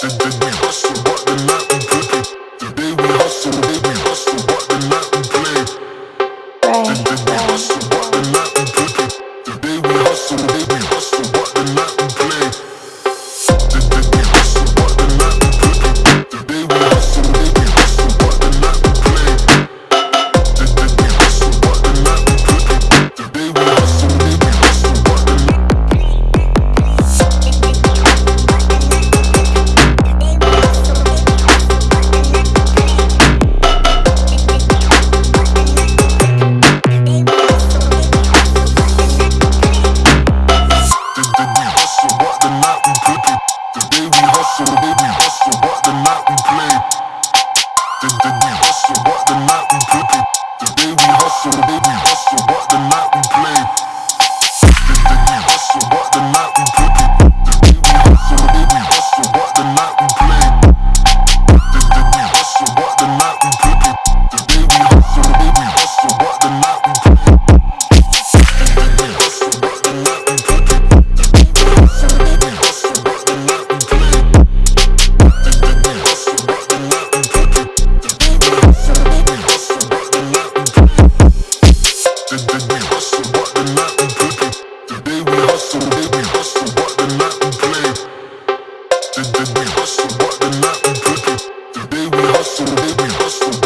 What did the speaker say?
did, did we hustle? hustle, baby, hustle, what the night we play. The, the, we hustle, what the night we play. The day we hustle, baby. Baby, hustle, but the night we cooking. Today we hustle, baby, hustle.